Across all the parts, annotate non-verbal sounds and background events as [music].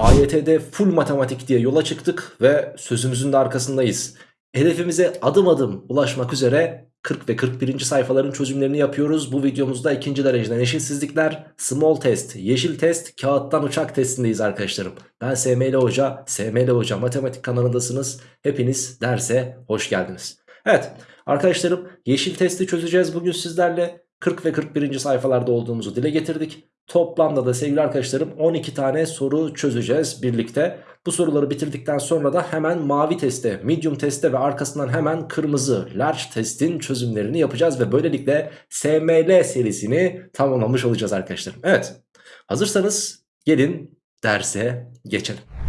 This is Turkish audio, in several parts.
AYT'de full matematik diye yola çıktık ve sözümüzün de arkasındayız. Hedefimize adım adım ulaşmak üzere 40 ve 41. sayfaların çözümlerini yapıyoruz. Bu videomuzda ikinci dereceden eşitsizlikler, small test, yeşil test, kağıttan uçak testindeyiz arkadaşlarım. Ben SML Hoca, SML Hoca matematik kanalındasınız. Hepiniz derse hoş geldiniz. Evet arkadaşlarım yeşil testi çözeceğiz bugün sizlerle. 40 ve 41. sayfalarda olduğumuzu dile getirdik. Toplamda da sevgili arkadaşlarım 12 tane soru çözeceğiz birlikte. Bu soruları bitirdikten sonra da hemen mavi teste, medium teste ve arkasından hemen kırmızı large testin çözümlerini yapacağız. Ve böylelikle SML serisini tamamlamış olacağız arkadaşlarım. Evet hazırsanız gelin derse geçelim.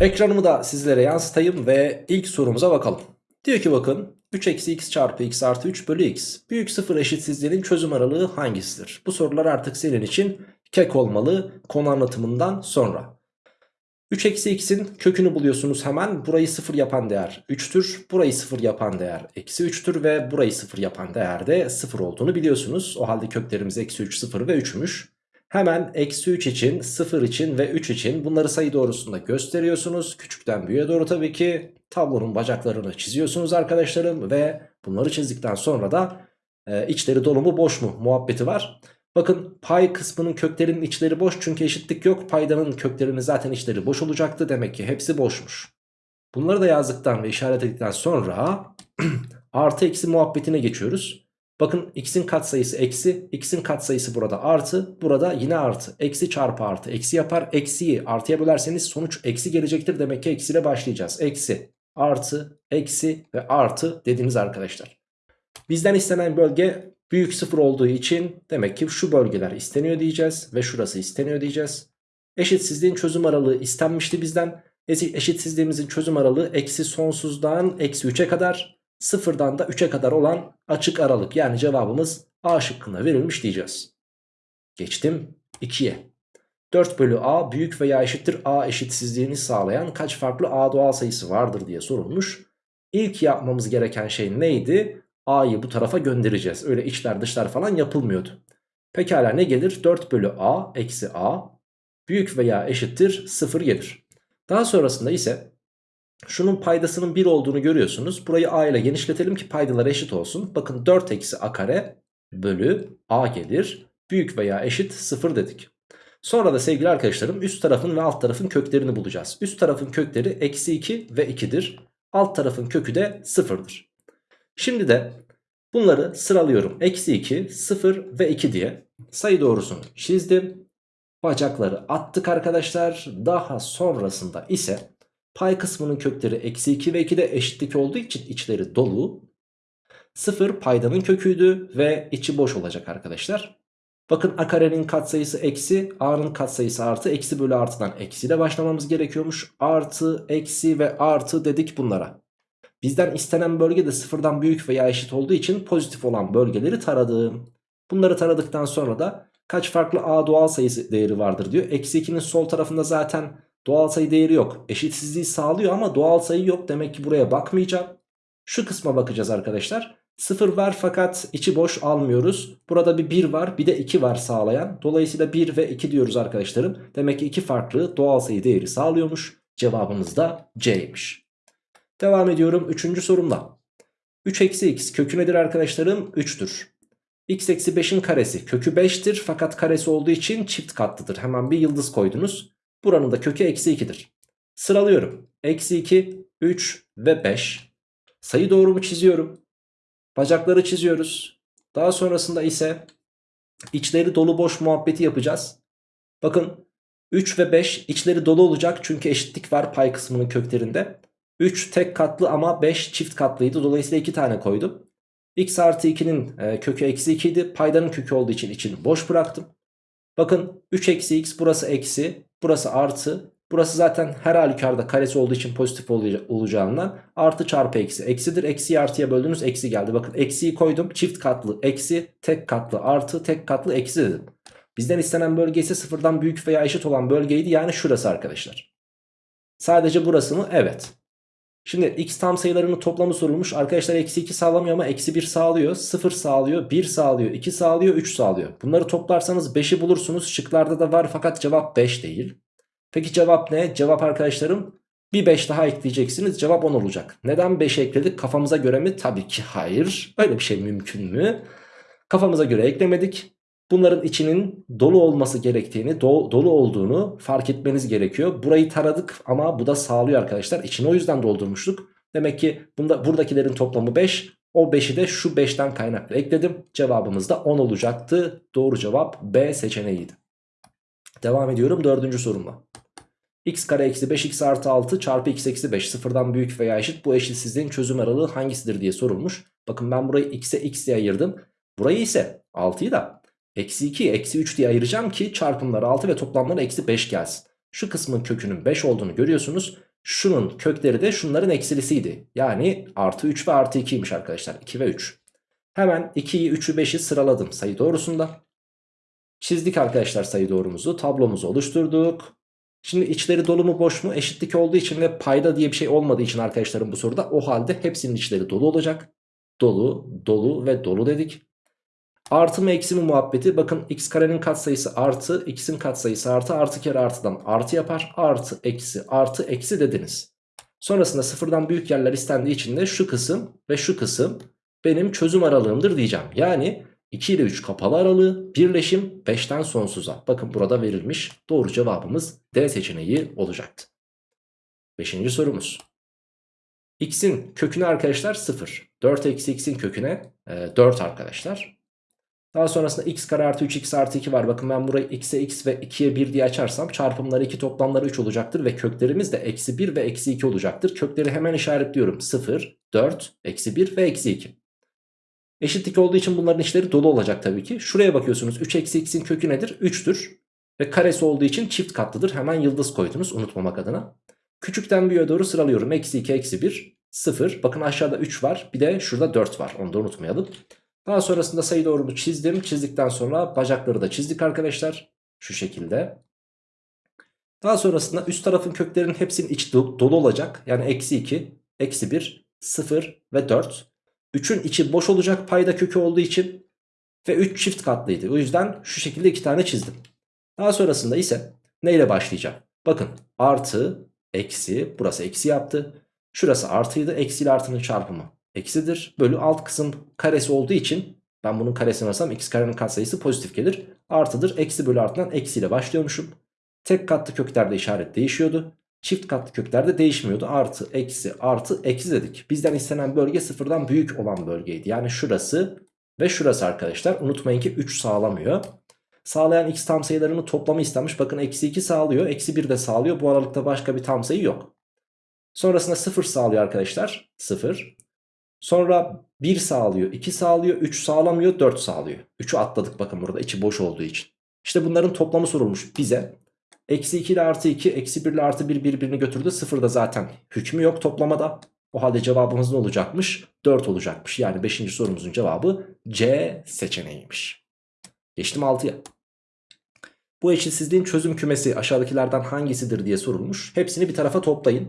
Ekranımı da sizlere yansıtayım ve ilk sorumuza bakalım. Diyor ki bakın 3 eksi x çarpı x artı 3 bölü x büyük sıfır eşitsizliğinin çözüm aralığı hangisidir? Bu sorular artık senin için kek olmalı konu anlatımından sonra. 3 eksi x'in kökünü buluyorsunuz hemen burayı sıfır yapan değer 3'tür burayı sıfır yapan değer eksi 3'tür ve burayı sıfır yapan değer de sıfır olduğunu biliyorsunuz. O halde köklerimiz eksi 3 sıfır ve 3'müş. Hemen eksi 3 için 0 için ve 3 için bunları sayı doğrusunda gösteriyorsunuz. Küçükten büyüğe doğru tabii ki tablonun bacaklarını çiziyorsunuz arkadaşlarım. Ve bunları çizdikten sonra da e, içleri dolu mu boş mu muhabbeti var. Bakın pay kısmının köklerinin içleri boş çünkü eşitlik yok. Paydanın köklerinin zaten içleri boş olacaktı. Demek ki hepsi boşmuş. Bunları da yazdıktan ve işaret ettikten sonra [clears throat] artı eksi muhabbetine geçiyoruz. Bakın x'in katsayısı eksi, x'in katsayısı burada artı, burada yine artı. Eksi çarpı artı, eksi yapar. Eksiyi artıya bölerseniz sonuç eksi gelecektir. Demek ki eksiyle başlayacağız. Eksi, artı, eksi ve artı dediniz arkadaşlar. Bizden istenen bölge büyük sıfır olduğu için demek ki şu bölgeler isteniyor diyeceğiz ve şurası isteniyor diyeceğiz. Eşitsizliğin çözüm aralığı istenmişti bizden. Eşitsizliğimizin çözüm aralığı eksi sonsuzdan eksi 3'e kadar sıfırdan da 3'e kadar olan açık aralık. Yani cevabımız A şıkkında verilmiş diyeceğiz. Geçtim 2'ye. 4 bölü A büyük veya eşittir A eşitsizliğini sağlayan kaç farklı A doğal sayısı vardır diye sorulmuş. İlk yapmamız gereken şey neydi? A'yı bu tarafa göndereceğiz. Öyle içler dışlar falan yapılmıyordu. Pekala ne gelir? 4 bölü A eksi A büyük veya eşittir 0 gelir. Daha sonrasında ise Şunun paydasının 1 olduğunu görüyorsunuz. Burayı a ile genişletelim ki paydalar eşit olsun. Bakın 4 eksi a kare bölü a gelir. Büyük veya eşit 0 dedik. Sonra da sevgili arkadaşlarım üst tarafın ve alt tarafın köklerini bulacağız. Üst tarafın kökleri eksi 2 ve 2'dir. Alt tarafın kökü de 0'dır. Şimdi de bunları sıralıyorum. Eksi 2, 0 ve 2 diye sayı doğrusunu çizdim. Bacakları attık arkadaşlar. Daha sonrasında ise Pay kısmının kökleri eksi 2 ve 2 de eşitlik olduğu için içleri dolu. 0 paydanın köküydü ve içi boş olacak arkadaşlar. Bakın a karenin katsayısı eksi, a'nın katsayısı artı, eksi bölü artıdan eksiyle başlamamız gerekiyormuş. Artı, eksi ve artı dedik bunlara. Bizden istenen bölge de sıfırdan büyük veya eşit olduğu için pozitif olan bölgeleri taradım. Bunları taradıktan sonra da kaç farklı a doğal sayısı değeri vardır diyor. Eksi 2'nin sol tarafında zaten Doğal sayı değeri yok. Eşitsizliği sağlıyor ama doğal sayı yok. Demek ki buraya bakmayacağım. Şu kısma bakacağız arkadaşlar. 0 var fakat içi boş almıyoruz. Burada bir 1 var bir de 2 var sağlayan. Dolayısıyla 1 ve 2 diyoruz arkadaşlarım. Demek ki iki farklı doğal sayı değeri sağlıyormuş. Cevabımız da C'ymiş. Devam ediyorum 3. sorumda. 3 eksi x kökü nedir arkadaşlarım? 3'tür. x eksi 5'in karesi kökü 5'tir fakat karesi olduğu için çift katlıdır. Hemen bir yıldız koydunuz. Buranın da kökü eksi 2'dir. Sıralıyorum. Eksi 2, 3 ve 5. Sayı doğrumu çiziyorum. Bacakları çiziyoruz. Daha sonrasında ise içleri dolu boş muhabbeti yapacağız. Bakın 3 ve 5 içleri dolu olacak çünkü eşitlik var pay kısmının köklerinde. 3 tek katlı ama 5 çift katlıydı. Dolayısıyla 2 tane koydum. x artı 2'nin e, kökü eksi 2 idi. Paydanın kökü olduğu için içini boş bıraktım. Bakın 3 eksi x burası eksi. Burası artı. Burası zaten her halükarda karesi olduğu için pozitif olacağından artı çarpı eksi. Eksidir. Eksiyi artıya böldünüz. Eksi geldi. Bakın eksiyi koydum. Çift katlı eksi, tek katlı artı, tek katlı eksi dedim. Bizden istenen bölge ise sıfırdan büyük veya eşit olan bölgeydi. Yani şurası arkadaşlar. Sadece burası mı? Evet. Şimdi x tam sayılarının toplamı sorulmuş. Arkadaşlar eksi 2 sağlamıyor ama eksi 1 sağlıyor. 0 sağlıyor, 1 sağlıyor, 2 sağlıyor, 3 sağlıyor. Bunları toplarsanız 5'i bulursunuz. Şıklarda da var fakat cevap 5 değil. Peki cevap ne? Cevap arkadaşlarım bir 5 daha ekleyeceksiniz. Cevap 10 olacak. Neden 5 ekledik? Kafamıza göre mi? Tabii ki hayır. Öyle bir şey mümkün mü? Kafamıza göre eklemedik. Bunların içinin dolu olması gerektiğini, do dolu olduğunu fark etmeniz gerekiyor. Burayı taradık ama bu da sağlıyor arkadaşlar. İçini o yüzden doldurmuştuk. Demek ki bunda, buradakilerin toplamı 5. O 5'i de şu 5'ten kaynaklı ekledim. Cevabımız da 10 olacaktı. Doğru cevap B seçeneğiydi. Devam ediyorum dördüncü sorumla. x kare eksi 5 x artı 6 çarpı x eksi 5 sıfırdan büyük veya eşit bu eşitsizliğin çözüm aralığı hangisidir diye sorulmuş. Bakın ben burayı x'e x diye ayırdım. Burayı ise 6'yı da eksi 2 eksi 3 diye ayıracağım ki çarpımları 6 ve toplamları eksi 5 gelsin. Şu kısmın kökünün 5 olduğunu görüyorsunuz. Şunun kökleri de şunların eksilisiydi. Yani artı 3 ve artı 2'ymiş arkadaşlar. 2 ve 3. Hemen 2'yi 3'ü 5'i sıraladım sayı doğrusunda. Çizdik arkadaşlar sayı doğrumuzu. Tablomuzu oluşturduk. Şimdi içleri dolu mu boş mu eşitlik olduğu için ve payda diye bir şey olmadığı için arkadaşlarım bu soruda o halde hepsinin içleri dolu olacak. Dolu, dolu ve dolu dedik. Artı mı eksi mi muhabbeti bakın x karenin katsayısı artı x'in katsayısı artı artı kere artıdan artı yapar. Artı eksi artı eksi dediniz. Sonrasında sıfırdan büyük yerler istendiği için de şu kısım ve şu kısım benim çözüm aralığımdır diyeceğim. Yani 2 ile 3 kapalı aralığı birleşim 5'ten sonsuza. Bakın burada verilmiş doğru cevabımız D seçeneği olacaktı. Beşinci sorumuz. X'in köküne arkadaşlar 0. 4 eksi x'in köküne e, 4 arkadaşlar. Daha sonrasında x kare artı 3x artı 2 var. Bakın ben burayı x'e x ve 2'ye 1 diye açarsam çarpımları 2 toplamları 3 olacaktır. Ve köklerimiz de eksi 1 ve eksi 2 olacaktır. Kökleri hemen işaretliyorum. 0, 4, eksi 1 ve eksi 2. Eşitlik olduğu için bunların içleri dolu olacak tabii ki. Şuraya bakıyorsunuz 3 eksi x'in kökü nedir? 3'tür. Ve karesi olduğu için çift katlıdır. Hemen yıldız koydunuz unutmamak adına. Küçükten büyüğe doğru sıralıyorum. Eksi 2, eksi 1, 0. Bakın aşağıda 3 var. Bir de şurada 4 var. Onu da unutmayalım. Daha sonrasında sayı doğrumu çizdim. Çizdikten sonra bacakları da çizdik arkadaşlar. Şu şekilde. Daha sonrasında üst tarafın köklerinin hepsinin içi dolu olacak. Yani eksi 2, eksi 1, 0 ve 4. 3'ün içi boş olacak payda kökü olduğu için. Ve 3 çift katlıydı. O yüzden şu şekilde iki tane çizdim. Daha sonrasında ise neyle başlayacağım? Bakın artı, eksi, burası eksi yaptı. Şurası artıydı. Eksi ile artının çarpımı eksidir. Bölü alt kısım karesi olduğu için ben bunun karesini alırsam x karenin katsayısı pozitif gelir. Artıdır. Eksi bölü artından eksiyle başlıyormuşum. Tek katlı köklerde işaret değişiyordu. Çift katlı köklerde değişmiyordu. Artı, eksi, artı, eksi dedik. Bizden istenen bölge sıfırdan büyük olan bölgeydi. Yani şurası ve şurası arkadaşlar. Unutmayın ki 3 sağlamıyor. Sağlayan x tam sayılarının toplamı istenmiş. Bakın eksi 2 sağlıyor. Eksi 1 de sağlıyor. Bu aralıkta başka bir tam sayı yok. Sonrasında 0 sağlıyor arkadaşlar. 0. Sonra 1 sağlıyor, 2 sağlıyor, 3 sağlamıyor, 4 sağlıyor. 3'ü atladık bakın burada içi boş olduğu için. İşte bunların toplamı sorulmuş bize. Eksi 2 ile artı 2, eksi 1 ile artı 1 birbirini götürdü. 0 da zaten hükmü yok toplamada. O halde cevabımız ne olacakmış? 4 olacakmış. Yani 5. sorumuzun cevabı C seçeneğiymiş. Geçtim 6'ya. Bu eşitsizliğin çözüm kümesi aşağıdakilerden hangisidir diye sorulmuş. Hepsini bir tarafa toplayın.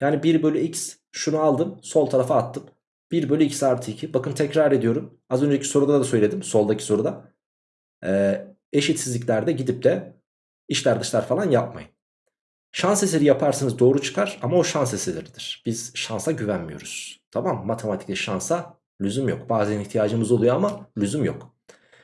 Yani 1 bölü x şunu aldım sol tarafa attım. 1 bölü x artı 2. Bakın tekrar ediyorum. Az önceki soruda da söyledim. Soldaki soruda. Ee, eşitsizliklerde gidip de işler dışlar falan yapmayın. Şans eseri yaparsınız doğru çıkar ama o şans eseridir. Biz şansa güvenmiyoruz. Tamam Matematikte şansa lüzum yok. Bazen ihtiyacımız oluyor ama lüzum yok.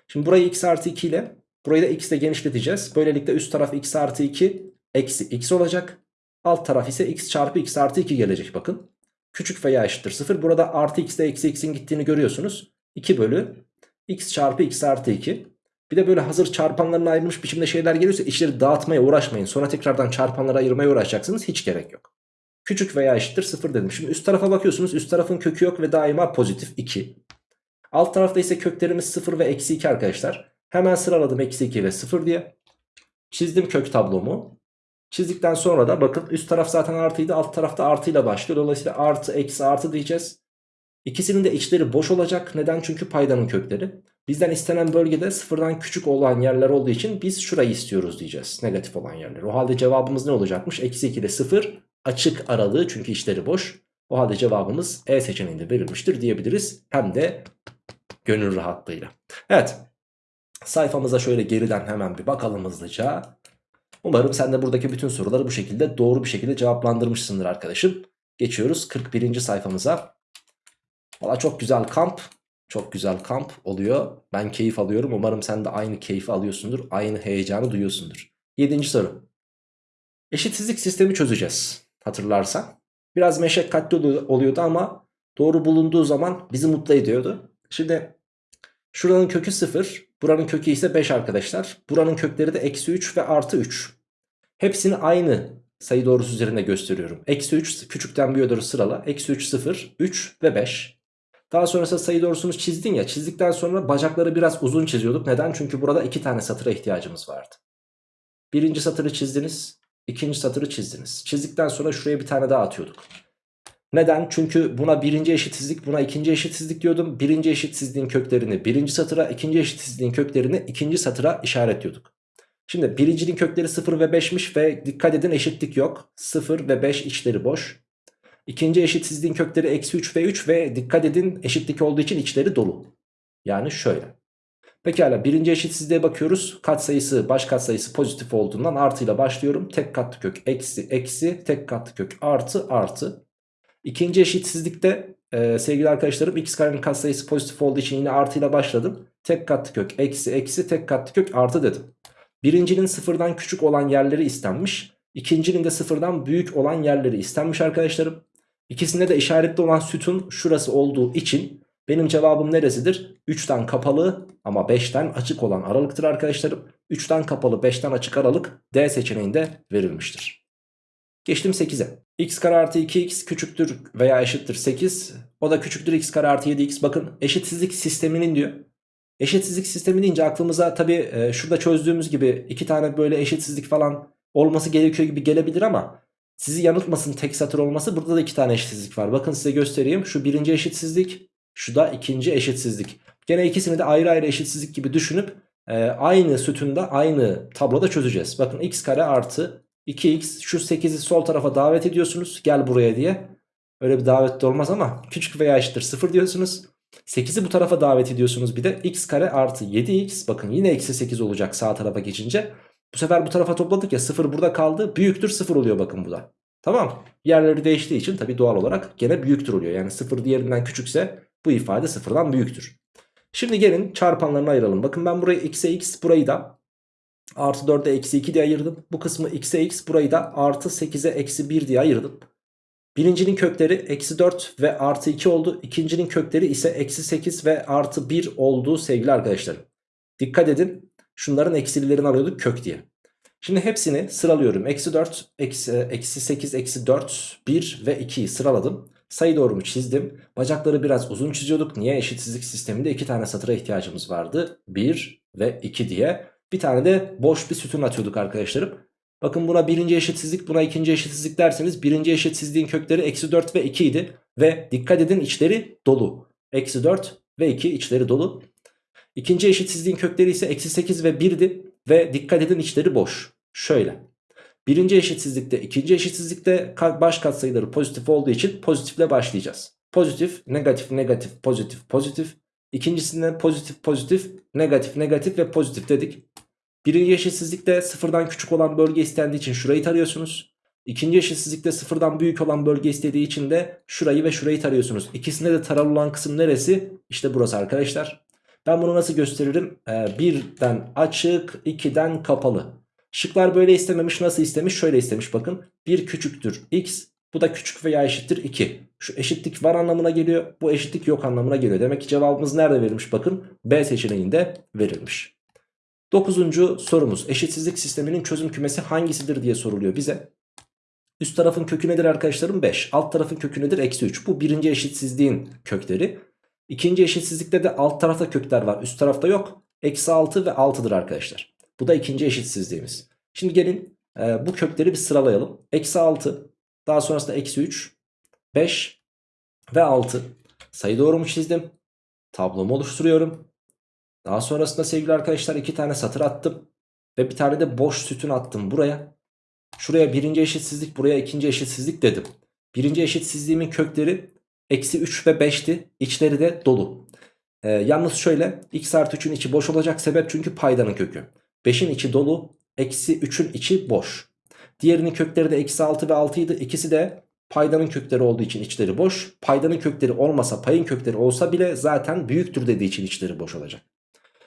Şimdi burayı x artı 2 ile burayı da x ile genişleteceğiz. Böylelikle üst taraf x artı 2 eksi x olacak. Alt taraf ise x çarpı x artı 2 gelecek bakın küçük veya eşittir 0. Burada artı x ile eksi x'in gittiğini görüyorsunuz. 2 bölü x çarpı x artı 2. Bir de böyle hazır çarpanlarına ayrılmış biçimde şeyler geliyorsa işleri dağıtmaya uğraşmayın. Sonra tekrardan çarpanlara ayırmaya uğraşacaksınız. Hiç gerek yok. Küçük veya eşittir 0 dedim. Şimdi üst tarafa bakıyorsunuz. Üst tarafın kökü yok ve daima pozitif 2. Alt tarafta ise köklerimiz 0 ve eksi 2 arkadaşlar. Hemen sıraladım eksi 2 ve 0 diye. Çizdim kök tablomu. Çizdikten sonra da bakın üst taraf zaten artıydı alt tarafta artıyla başlıyor. Dolayısıyla artı eksi artı diyeceğiz. İkisinin de içleri boş olacak. Neden? Çünkü paydanın kökleri. Bizden istenen bölgede sıfırdan küçük olan yerler olduğu için biz şurayı istiyoruz diyeceğiz. Negatif olan yerler. O halde cevabımız ne olacakmış? Eksi 2 ile 0 açık aralığı çünkü içleri boş. O halde cevabımız E seçeneğinde verilmiştir diyebiliriz. Hem de gönül rahatlığıyla. Evet. Sayfamıza şöyle geriden hemen bir bakalım hızlıca. Umarım sen de buradaki bütün soruları bu şekilde doğru bir şekilde cevaplandırmışsındır arkadaşım. Geçiyoruz 41. sayfamıza. Valla çok güzel kamp. Çok güzel kamp oluyor. Ben keyif alıyorum. Umarım sen de aynı keyfi alıyorsundur. Aynı heyecanı duyuyorsundur. 7. soru. Eşitsizlik sistemi çözeceğiz. Hatırlarsan. Biraz meşakkatli oluyordu ama doğru bulunduğu zaman bizi mutlu ediyordu. Şimdi şuranın kökü 0. Buranın kökü ise 5 arkadaşlar. Buranın kökleri de eksi 3 ve artı 3. Hepsini aynı sayı doğrusu üzerinde gösteriyorum. Eksi 3 küçükten büyüğe doğru sırala. Eksi 3 0, 3 ve 5. Daha sonrasında sayı doğrusunu çizdin ya. Çizdikten sonra bacakları biraz uzun çiziyorduk. Neden? Çünkü burada iki tane satıra ihtiyacımız vardı. Birinci satırı çizdiniz. ikinci satırı çizdiniz. Çizdikten sonra şuraya bir tane daha atıyorduk. Neden? Çünkü buna birinci eşitsizlik buna ikinci eşitsizlik diyordum. Birinci eşitsizliğin köklerini birinci satıra ikinci eşitsizliğin köklerini ikinci satıra işaretliyorduk. Şimdi birincinin kökleri 0 ve 5'miş ve dikkat edin eşitlik yok. 0 ve 5 içleri boş. İkinci eşitsizliğin kökleri eksi 3 ve 3 ve dikkat edin eşitlik olduğu için içleri dolu. Yani şöyle. Pekala birinci eşitsizliğe bakıyoruz. Katsayısı baş katsayısı pozitif olduğundan artıyla başlıyorum. Tek katlı kök eksi eksi tek katlı kök artı artı. İkinci eşitsizlikte e, sevgili arkadaşlarım x karenin katsayısı pozitif olduğu için yine artıyla başladım. Tek katlı kök eksi eksi tek katlı kök artı dedim. Birincinin sıfırdan küçük olan yerleri istenmiş. İkincinin de sıfırdan büyük olan yerleri istenmiş arkadaşlarım. İkisinde de işaretli olan sütun şurası olduğu için benim cevabım neresidir? 3'ten kapalı ama 5'ten açık olan aralıktır arkadaşlarım. 3'ten kapalı 5'ten açık aralık D seçeneğinde verilmiştir. Geçtim 8'e. x kare artı 2x küçüktür veya eşittir 8. O da küçüktür x kare artı 7x. Bakın eşitsizlik sisteminin diyor. Eşitsizlik sistemi deyince aklımıza tabi e, şurada çözdüğümüz gibi iki tane böyle eşitsizlik falan olması gerekiyor gibi gelebilir ama sizi yanıltmasın tek satır olması burada da iki tane eşitsizlik var. Bakın size göstereyim. Şu birinci eşitsizlik şu da ikinci eşitsizlik. Gene ikisini de ayrı ayrı eşitsizlik gibi düşünüp e, aynı sütunda aynı tabloda çözeceğiz. Bakın x kare artı 2x şu 8'i sol tarafa davet ediyorsunuz. Gel buraya diye. Öyle bir davet de olmaz ama küçük veya eşittir 0 diyorsunuz. 8'i bu tarafa davet ediyorsunuz bir de x kare artı 7x bakın yine eksi 8 olacak sağ tarafa geçince. Bu sefer bu tarafa topladık ya 0 burada kaldı büyüktür 0 oluyor bakın bu da. Tamam yerleri değiştiği için tabi doğal olarak gene büyüktür oluyor. Yani 0 diğerinden küçükse bu ifade 0'dan büyüktür. Şimdi gelin çarpanlarını ayıralım. Bakın ben burayı x'e x burayı da artı 4'e eksi 2 diye ayırdım. Bu kısmı x'e x burayı da artı 8'e eksi 1 diye ayırdım. Birincinin kökleri eksi 4 ve artı 2 oldu. İkincinin kökleri ise eksi 8 ve artı 1 oldu sevgili arkadaşlarım. Dikkat edin şunların eksililerini arıyorduk kök diye. Şimdi hepsini sıralıyorum. Eksi 4, eksi, eksi 8, eksi 4, 1 ve 2'yi sıraladım. Sayı doğrumu çizdim. Bacakları biraz uzun çiziyorduk. Niye? Eşitsizlik sisteminde iki tane satıra ihtiyacımız vardı. 1 ve 2 diye. Bir tane de boş bir sütun atıyorduk arkadaşlarım. Bakın buna birinci eşitsizlik buna ikinci eşitsizlik derseniz birinci eşitsizliğin kökleri eksi 4 ve 2 idi. Ve dikkat edin içleri dolu. Eksi 4 ve 2 içleri dolu. İkinci eşitsizliğin kökleri ise eksi 8 ve 1'di. Ve dikkat edin içleri boş. Şöyle. Birinci eşitsizlikte ikinci eşitsizlikte baş katsayıları pozitif olduğu için pozitifle başlayacağız. Pozitif, negatif, negatif, pozitif, pozitif. İkincisinde pozitif, pozitif, negatif, negatif ve pozitif dedik. Birinci eşitsizlikte sıfırdan küçük olan bölge istendiği için şurayı tarıyorsunuz. İkinci eşitsizlikte sıfırdan büyük olan bölge istediği için de şurayı ve şurayı tarıyorsunuz. İkisinde de taralı olan kısım neresi? İşte burası arkadaşlar. Ben bunu nasıl gösteririm? Ee, birden açık, ikiden kapalı. Şıklar böyle istememiş. Nasıl istemiş? Şöyle istemiş bakın. 1 küçüktür x. Bu da küçük veya eşittir 2. Şu eşitlik var anlamına geliyor. Bu eşitlik yok anlamına geliyor. Demek ki cevabımız nerede verilmiş bakın. B seçeneğinde verilmiş. Dokuzuncu sorumuz eşitsizlik sisteminin çözüm kümesi hangisidir diye soruluyor bize. Üst tarafın kökü nedir arkadaşlarım 5 alt tarafın kökü nedir eksi 3 bu birinci eşitsizliğin kökleri. İkinci eşitsizlikte de alt tarafta kökler var üst tarafta yok eksi 6 ve 6'dır arkadaşlar. Bu da ikinci eşitsizliğimiz. Şimdi gelin e, bu kökleri bir sıralayalım. Eksi 6 daha sonrasında eksi 3 5 ve 6 sayı doğru mu çizdim? Tablomu oluşturuyorum. Daha sonrasında sevgili arkadaşlar iki tane satır attım. Ve bir tane de boş sütun attım buraya. Şuraya birinci eşitsizlik buraya ikinci eşitsizlik dedim. Birinci eşitsizliğimin kökleri eksi 3 ve 5'ti. İçleri de dolu. Ee, yalnız şöyle x artı 3'ün içi boş olacak sebep çünkü paydanın kökü. 5'in içi dolu. Eksi 3'ün içi boş. Diğerinin kökleri de eksi 6 ve 6 idi. İkisi de paydanın kökleri olduğu için içleri boş. Paydanın kökleri olmasa payın kökleri olsa bile zaten büyüktür dediği için içleri boş olacak.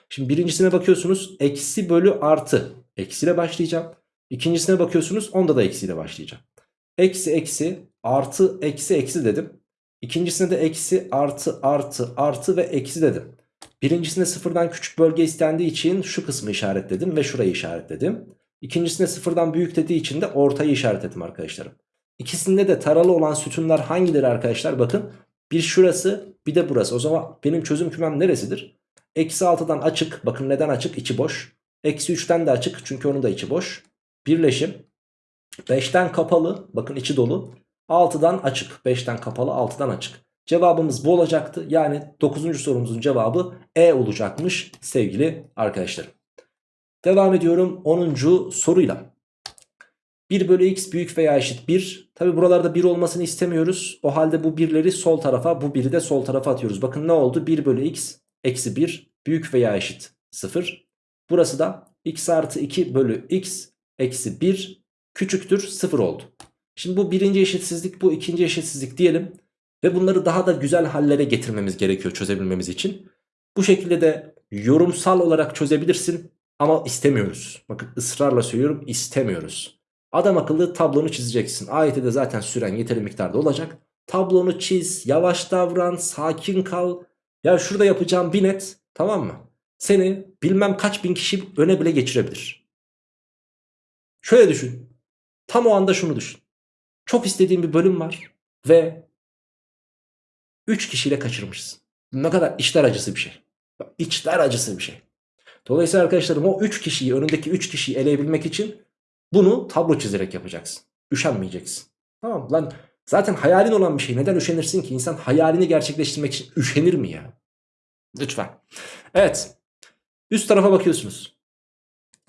Şimdi birincisine bakıyorsunuz eksi bölü artı. Eksiyle başlayacağım. İkincisine bakıyorsunuz onda da eksiyle başlayacağım. Eksi eksi artı eksi eksi dedim. İkincisine de eksi artı artı artı ve eksi dedim. Birincisinde sıfırdan küçük bölge istendiği için şu kısmı işaretledim ve şurayı işaretledim. İkincisinde sıfırdan büyük dediği için de ortayı işaretledim arkadaşlarım. İkisinde de taralı olan sütunlar hangileri arkadaşlar? Bakın bir şurası bir de burası. O zaman benim çözüm kümem neresidir? Eksi 6'dan açık. Bakın neden açık? İçi boş. Eksi 3'ten de açık. Çünkü onun da içi boş. Birleşim. 5'ten kapalı. Bakın içi dolu. 6'dan açık. 5'ten kapalı 6'dan açık. Cevabımız bu olacaktı. Yani 9. sorumuzun cevabı E olacakmış sevgili arkadaşlarım. Devam ediyorum 10. soruyla. 1 bölü x büyük veya eşit 1. Tabi buralarda 1 olmasını istemiyoruz. O halde bu birleri sol tarafa bu 1'i de sol tarafa atıyoruz. Bakın ne oldu? 1 bölü x eksi 1 büyük veya eşit 0. Burası da x artı 2 bölü x eksi 1 küçüktür 0 oldu. Şimdi bu birinci eşitsizlik bu ikinci eşitsizlik diyelim. Ve bunları daha da güzel hallere getirmemiz gerekiyor çözebilmemiz için. Bu şekilde de yorumsal olarak çözebilirsin ama istemiyoruz. Bakın ısrarla söylüyorum istemiyoruz. Adam akıllı tablonu çizeceksin. Ayette de zaten süren yeteri miktarda olacak. Tablonu çiz, yavaş davran, sakin kal. Ya şurada yapacağım bir net tamam mı? Seni bilmem kaç bin kişi öne bile geçirebilir. Şöyle düşün. Tam o anda şunu düşün. Çok istediğin bir bölüm var ve 3 kişiyle kaçırmışsın. Ne kadar içler acısı bir şey. İçler acısı bir şey. Dolayısıyla arkadaşlarım o 3 kişiyi önündeki 3 kişiyi eleyebilmek için bunu tablo çizerek yapacaksın. Üşenmeyeceksin. Tamam? Lan zaten hayalin olan bir şey. Neden üşenirsin ki? İnsan hayalini gerçekleştirmek için üşenir mi ya? Lütfen. Evet. Üst tarafa bakıyorsunuz.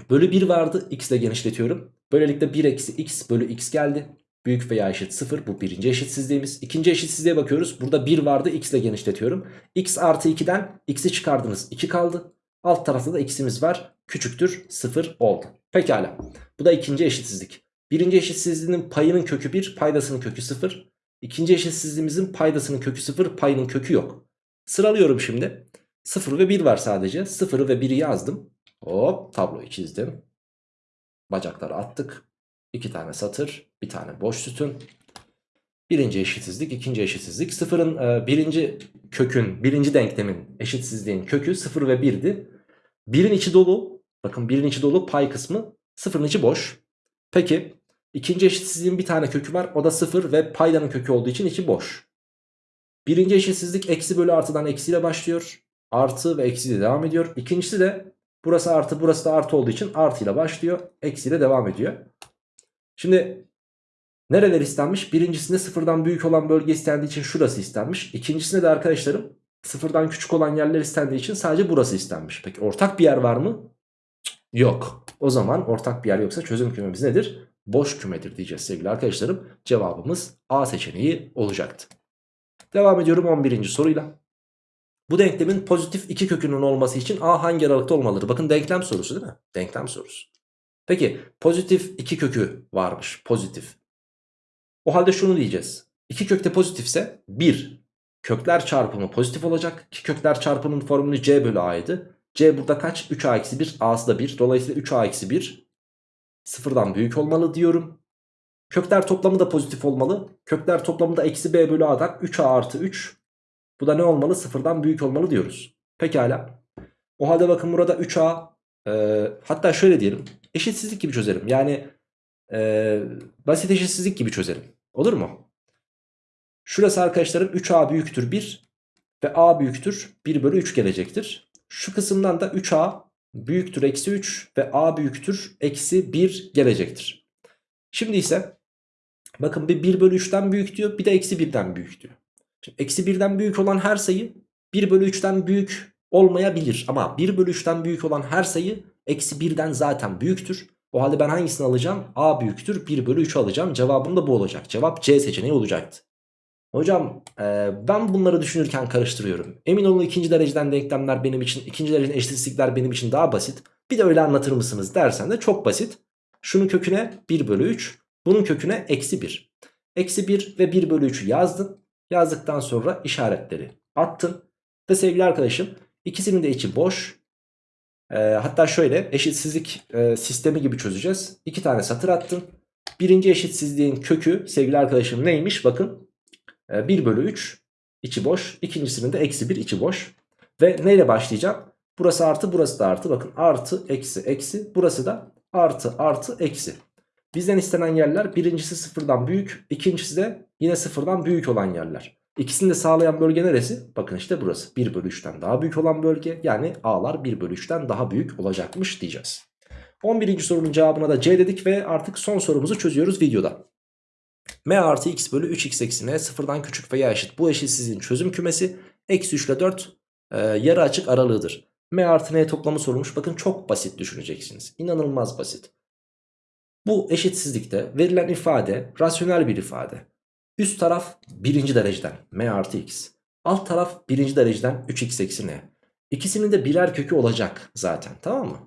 Bölü 1 vardı. X ile genişletiyorum. Böylelikle 1 eksi x bölü x geldi. Büyük veya eşit 0 bu birinci eşitsizliğimiz. İkinci eşitsizliğe bakıyoruz. Burada 1 vardı x ile genişletiyorum. x artı 2'den x'i çıkardınız 2 kaldı. Alt tarafta da x'imiz var. Küçüktür 0 oldu. Pekala. Bu da ikinci eşitsizlik. Birinci eşitsizliğin payının kökü 1 paydasının kökü 0. İkinci eşitsizliğimizin paydasının kökü 0 payının kökü yok. Sıralıyorum şimdi. 0 ve 1 var sadece. 0'ı ve 1'i yazdım. Hop tabloyu çizdim. Bacakları attık. 2 tane satır, bir tane boş sütun. Birinci eşitsizlik, ikinci eşitsizlik. Sıfırın e, birinci kökün, birinci denklemin eşitsizliğin kökü 0 ve 1'di. Birin içi dolu. Bakın birin içi dolu pay kısmı. Sıfırın içi boş. Peki ikinci eşitsizliğin bir tane kökü var. O da 0 ve paydanın kökü olduğu için içi boş. Birinci eşitsizlik eksi bölü artıdan eksiyle başlıyor. Artı ve eksiyle devam ediyor. İkincisi de burası artı burası da artı olduğu için artıyla başlıyor. Eksiyle devam ediyor. Şimdi nereler istenmiş? Birincisinde sıfırdan büyük olan bölge istendiği için şurası istenmiş. İkincisinde de arkadaşlarım sıfırdan küçük olan yerler istendiği için sadece burası istenmiş. Peki ortak bir yer var mı? Yok. O zaman ortak bir yer yoksa çözüm kümemiz nedir? Boş kümedir diyeceğiz sevgili arkadaşlarım. Cevabımız A seçeneği olacaktı. Devam ediyorum 11. soruyla. Bu denklemin pozitif iki kökünün olması için A hangi aralıkta olmalıdır? Bakın denklem sorusu değil mi? Denklem sorusu. Peki pozitif iki kökü varmış pozitif. O halde şunu diyeceğiz. İki kökte pozitifse 1 kökler çarpımı pozitif olacak. Ki kökler çarpımının formülü c bölü a'ydı. c burada kaç? 3a eksi 1 a'sı da 1. Dolayısıyla 3a eksi 1 sıfırdan büyük olmalı diyorum. Kökler toplamı da pozitif olmalı. Kökler toplamı da eksi b bölü a'dan 3a artı 3. Bu da ne olmalı? Sıfırdan büyük olmalı diyoruz. Pekala. O halde bakın burada 3a e, hatta şöyle diyelim. Eşitsizlik gibi çözerim. Yani e, basit eşitsizlik gibi çözerim. Olur mu? Şurası arkadaşlarım 3a büyüktür 1 ve a büyüktür 1 bölü 3 gelecektir. Şu kısımdan da 3a büyüktür eksi 3 ve a büyüktür eksi 1 gelecektir. Şimdi ise bakın bir 1 bölü 3'ten büyük diyor bir de eksi 1'den büyük diyor. Şimdi eksi 1'den büyük olan her sayı 1 bölü 3'ten büyük olmayabilir. Ama 1 bölü 3'ten büyük olan her sayı eksi 1'den zaten büyüktür. O halde ben hangisini alacağım? A büyüktür 1 bölü 3 alacağım. Cevabım da bu olacak. Cevap C seçeneği olacaktı. Hocam e, ben bunları düşünürken karıştırıyorum. Emin olun ikinci dereceden denklemler benim için, ikinci dereceden eşitsizlikler benim için daha basit. Bir de öyle anlatır mısınız dersen de çok basit. Şunun köküne 1 bölü 3, bunun köküne eksi 1. Eksi 1 ve 1 bölü 3'ü yazdın. Yazdıktan sonra işaretleri attın. Ve sevgili arkadaşım ikisinin de içi boş. E, hatta şöyle eşitsizlik e, sistemi gibi çözeceğiz. İki tane satır attın. Birinci eşitsizliğin kökü sevgili arkadaşım neymiş? Bakın 1 bölü 3 içi boş. İkincisinin de eksi 1 içi boş. Ve neyle başlayacağım? Burası artı burası da artı. Bakın artı eksi eksi. Burası da artı artı eksi. Bizden istenen yerler birincisi sıfırdan büyük. ikincisi de yine sıfırdan büyük olan yerler. İkisini de sağlayan bölge neresi? Bakın işte burası. 1 bölü 3'ten daha büyük olan bölge. Yani A'lar 1 bölü 3'ten daha büyük olacakmış diyeceğiz. 11. sorunun cevabına da C dedik ve artık son sorumuzu çözüyoruz videoda. M artı x bölü 3x eksi n sıfırdan küçük veya eşit bu eşitsizliğin çözüm kümesi eksi 3 ile 4 e, yarı açık aralığıdır. M artı n toplamı sorulmuş bakın çok basit düşüneceksiniz. İnanılmaz basit. Bu eşitsizlikte verilen ifade rasyonel bir ifade. Üst taraf birinci dereceden m artı x. Alt taraf birinci dereceden 3x eksi n. İkisinin de birer kökü olacak zaten tamam mı?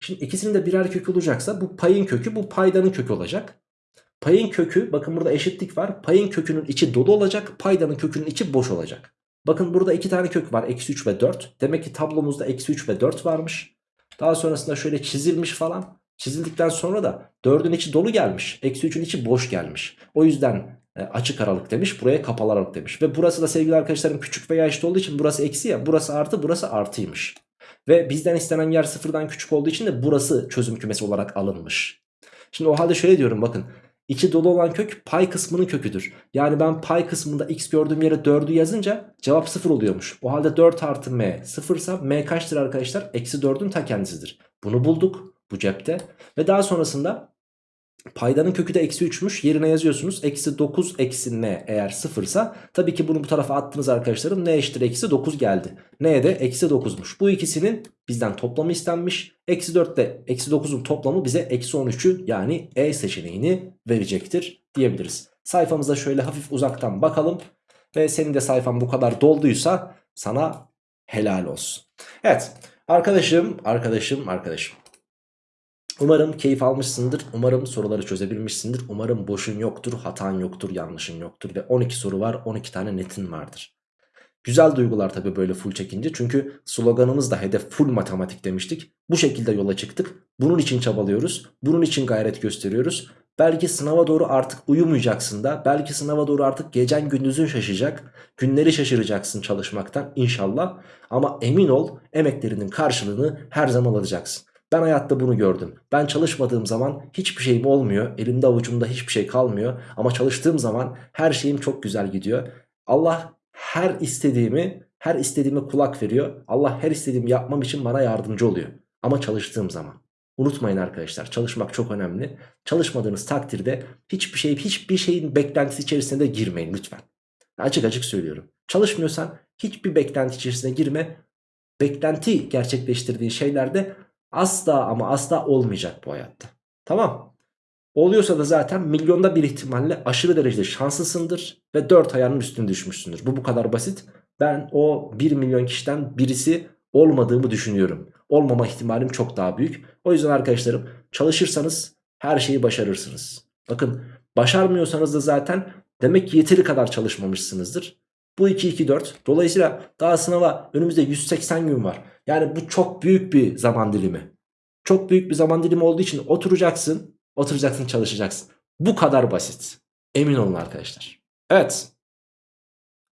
Şimdi ikisinin de birer kökü olacaksa bu payın kökü bu paydanın kökü olacak. Payın kökü bakın burada eşitlik var. Payın kökünün içi dolu olacak. Paydanın kökünün içi boş olacak. Bakın burada iki tane kök var. Eksi 3 ve 4. Demek ki tablomuzda eksi 3 ve 4 varmış. Daha sonrasında şöyle çizilmiş falan. Çizildikten sonra da 4'ün içi dolu gelmiş. Eksi 3'ün içi boş gelmiş. O yüzden e, açık aralık demiş. Buraya kapalı aralık demiş. Ve burası da sevgili arkadaşlarım küçük veya eşit olduğu için burası eksi ya. Burası artı burası artıymış. Ve bizden istenen yer sıfırdan küçük olduğu için de burası çözüm kümesi olarak alınmış. Şimdi o halde şöyle diyorum bakın. İçi dolu olan kök pay kısmının köküdür. Yani ben pay kısmında x gördüğüm yere 4'ü yazınca cevap 0 oluyormuş. O halde 4 artı m 0 ise m kaçtır arkadaşlar? Eksi 4'ün ta kendisidir. Bunu bulduk bu cepte. Ve daha sonrasında Paydanın kökü de eksi 3'müş. Yerine yazıyorsunuz. Eksi 9 eksi n eğer sıfırsa tabii ki bunu bu tarafa attınız arkadaşlarım. n eşittir eksi 9 geldi. n de eksi 9'muş. Bu ikisinin bizden toplamı istenmiş. Eksi 4 ile eksi 9'un toplamı bize eksi 13'ü yani E seçeneğini verecektir diyebiliriz. Sayfamıza şöyle hafif uzaktan bakalım. Ve senin de sayfan bu kadar dolduysa sana helal olsun. Evet arkadaşım arkadaşım arkadaşım. Umarım keyif almışsındır. Umarım soruları çözebilmişsindir. Umarım boşun yoktur, hatan yoktur, yanlışın yoktur. Ve 12 soru var, 12 tane netin vardır. Güzel duygular tabii böyle full çekince. Çünkü sloganımız da hedef full matematik demiştik. Bu şekilde yola çıktık. Bunun için çabalıyoruz. Bunun için gayret gösteriyoruz. Belki sınava doğru artık uyumayacaksın da. Belki sınava doğru artık gecen gündüzün şaşacak. Günleri şaşıracaksın çalışmaktan inşallah. Ama emin ol emeklerinin karşılığını her zaman alacaksın. Ben hayatta bunu gördüm. Ben çalışmadığım zaman hiçbir şeyim olmuyor. Elimde avucumda hiçbir şey kalmıyor. Ama çalıştığım zaman her şeyim çok güzel gidiyor. Allah her istediğimi, her istediğime kulak veriyor. Allah her istediğimi yapmam için bana yardımcı oluyor. Ama çalıştığım zaman. Unutmayın arkadaşlar çalışmak çok önemli. Çalışmadığınız takdirde hiçbir şey, hiçbir şeyin beklentisi içerisine de girmeyin lütfen. Açık açık söylüyorum. Çalışmıyorsan hiçbir beklenti içerisine girme. Beklenti gerçekleştirdiğin şeylerde Asla ama asla olmayacak bu hayatta. Tamam. Oluyorsa da zaten milyonda bir ihtimalle aşırı derecede şanslısındır ve 4 ayağının üstüne düşmüşsündür. Bu bu kadar basit. Ben o 1 milyon kişiden birisi olmadığımı düşünüyorum. Olmama ihtimalim çok daha büyük. O yüzden arkadaşlarım çalışırsanız her şeyi başarırsınız. Bakın başarmıyorsanız da zaten demek ki yeteri kadar çalışmamışsınızdır. Bu 2 2 4. Dolayısıyla daha sınava önümüzde 180 gün var. Yani bu çok büyük bir zaman dilimi. Çok büyük bir zaman dilimi olduğu için oturacaksın, oturacaksın, çalışacaksın. Bu kadar basit. Emin olun arkadaşlar. Evet.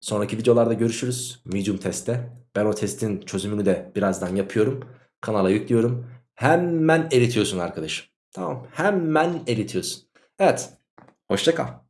Sonraki videolarda görüşürüz. Medium testte. Ben o testin çözümünü de birazdan yapıyorum. Kanala yüklüyorum. Hemen eritiyorsun arkadaşım. Tamam. Hemen eritiyorsun. Evet. Hoşçakal.